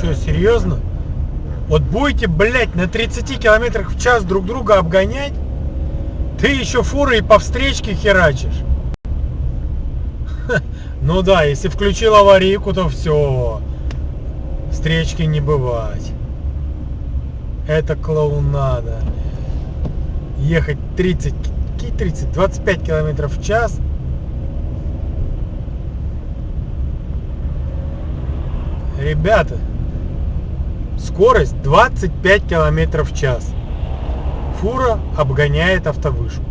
Серьезно? Вот будете, блядь, на 30 километрах в час друг друга обгонять, ты еще фуры и по встречке херачишь. Ну да, если включил аварийку, то все. Встречки не бывать. Это клоунада. Ехать 30, какие 30, 25 километров в час. Ребята, скорость 25 километров в час. Фура обгоняет автовышку.